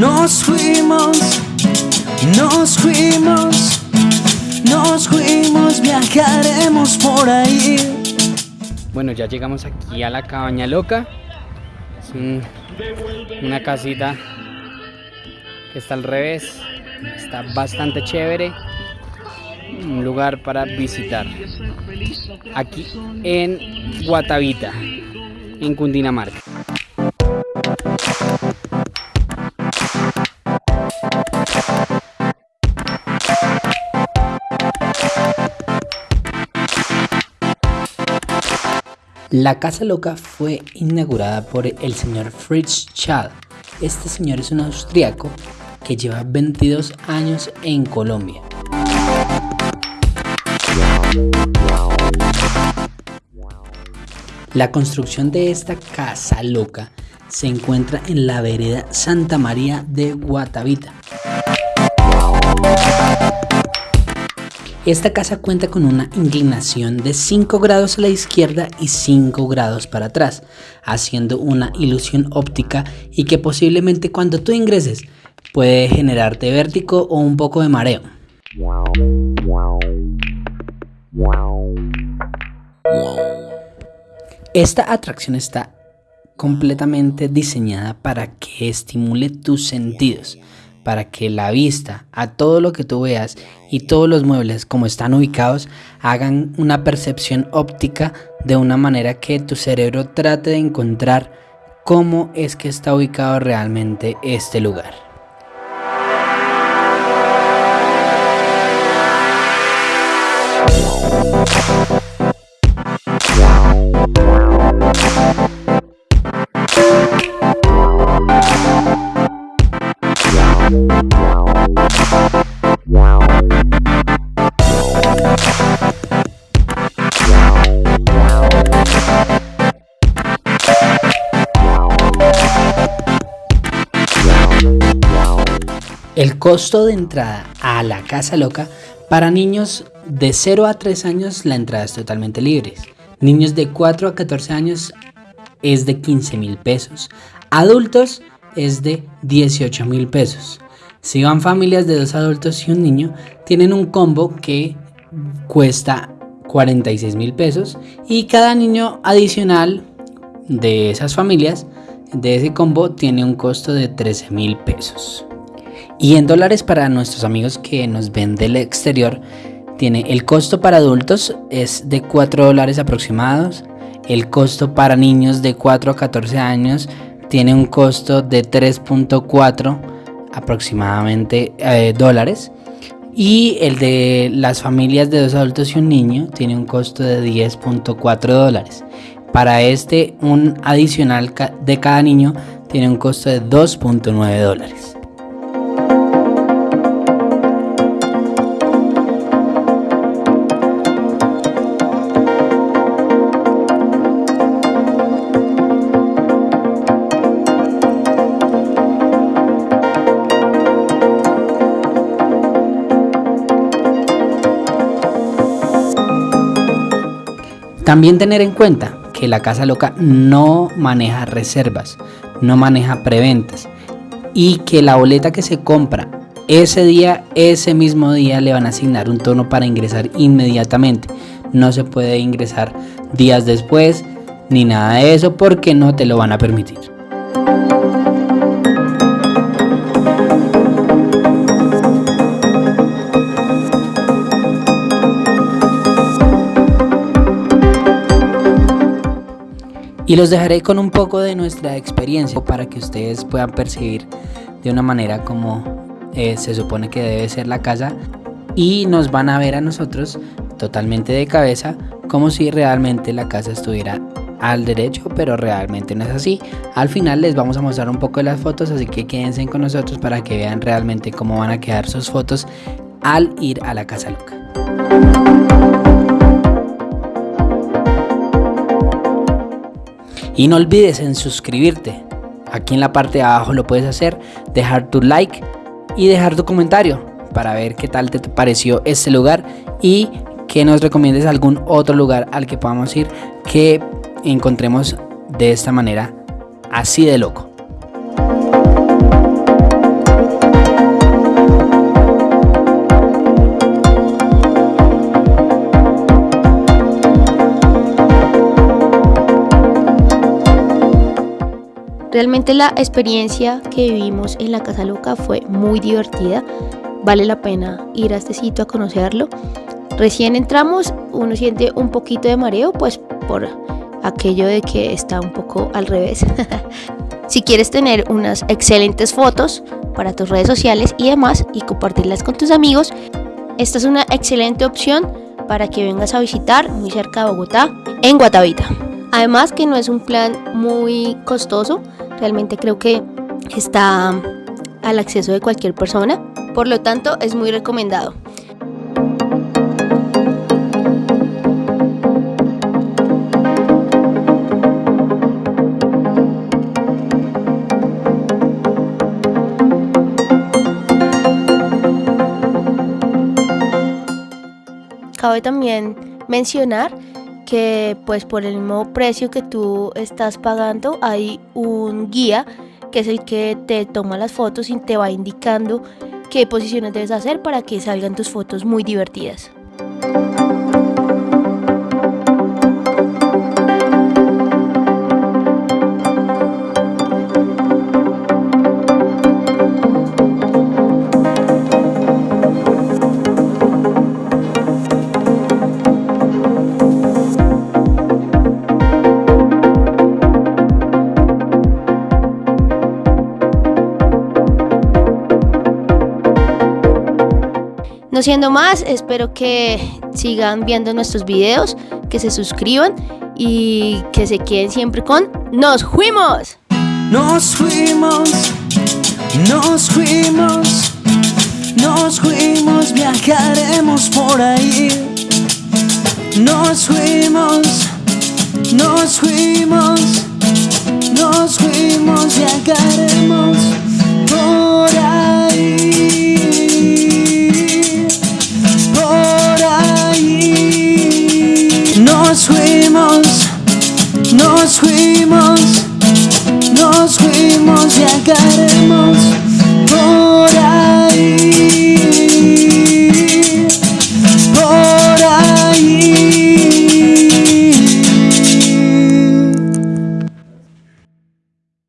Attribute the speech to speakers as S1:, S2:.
S1: Nos fuimos, nos fuimos, nos fuimos, viajaremos por ahí.
S2: Bueno, ya llegamos aquí a la cabaña loca. Es un- una casita que está al revés. Está bastante chévere. Un lugar para visitar. Aquí en Guatavita, en Cundinamarca. La Casa Loca fue inaugurada por el señor Fritz Schall. Este señor es un austriaco que lleva 22 años en Colombia. La construcción de esta Casa Loca se encuentra en la vereda Santa María de Guatavita. Esta casa cuenta con una inclinación de 5 grados a la izquierda y 5 grados para atrás, haciendo una ilusión óptica y que posiblemente cuando tú ingreses puede generarte vértigo o un poco de mareo. Esta atracción está completamente diseñada para que estimule tus sentidos, para que la vista a todo lo que tú veas y todos los muebles como están ubicados hagan una percepción óptica de una manera que tu cerebro trate de encontrar cómo es que está ubicado realmente este lugar. El costo de entrada a la Casa Loca para niños de 0 a 3 años la entrada es totalmente libre. Niños de 4 a 14 años es de 15 mil pesos. Adultos es de 18 mil pesos. Si van familias de dos adultos y un niño, tienen un combo que cuesta 46 mil pesos y cada niño adicional de esas familias de ese combo tiene un costo de 13 mil pesos. Y en dólares para nuestros amigos que nos ven del exterior, tiene el costo para adultos es de 4 dólares aproximados. El costo para niños de 4 a 14 años tiene un costo de 3.4 aproximadamente eh, dólares. Y el de las familias de dos adultos y un niño tiene un costo de 10.4 dólares. Para este, un adicional de cada niño tiene un costo de 2.9 dólares. También tener en cuenta que la Casa Loca no maneja reservas, no maneja preventas y que la boleta que se compra ese día, ese mismo día le van a asignar un tono para ingresar inmediatamente. No se puede ingresar días después ni nada de eso porque no te lo van a permitir. Y los dejaré con un poco de nuestra experiencia para que ustedes puedan percibir de una manera como eh, se supone que debe ser la casa. Y nos van a ver a nosotros totalmente de cabeza como si realmente la casa estuviera al derecho, pero realmente no es así. Al final les vamos a mostrar un poco de las fotos, así que quédense con nosotros para que vean realmente cómo van a quedar sus fotos al ir a la casa loca. Y no olvides en suscribirte. Aquí en la parte de abajo lo puedes hacer, dejar tu like y dejar tu comentario para ver qué tal te pareció este lugar y que nos recomiendes algún otro lugar al que podamos ir que encontremos de esta manera así de loco.
S3: Realmente la experiencia que vivimos en la Casa Loca fue muy divertida. Vale la pena ir a este sitio a conocerlo. Recién entramos, uno siente un poquito de mareo, pues por aquello de que está un poco al revés. si quieres tener unas excelentes fotos para tus redes sociales y demás y compartirlas con tus amigos, esta es una excelente opción para que vengas a visitar muy cerca de Bogotá, en Guatavita. Además que no es un plan muy costoso, realmente creo que está al acceso de cualquier persona, por lo tanto es muy recomendado. Cabe también mencionar que pues por el mismo precio que tú estás pagando hay un guía que es el que te toma las fotos y te va indicando qué posiciones debes hacer para que salgan tus fotos muy divertidas. No siendo más, espero que sigan viendo nuestros videos, que se suscriban y que se queden siempre con Nos fuimos.
S1: Nos fuimos, nos fuimos, nos fuimos, viajaremos por ahí. Nos fuimos, nos fuimos, nos fuimos, viajaremos fuimos,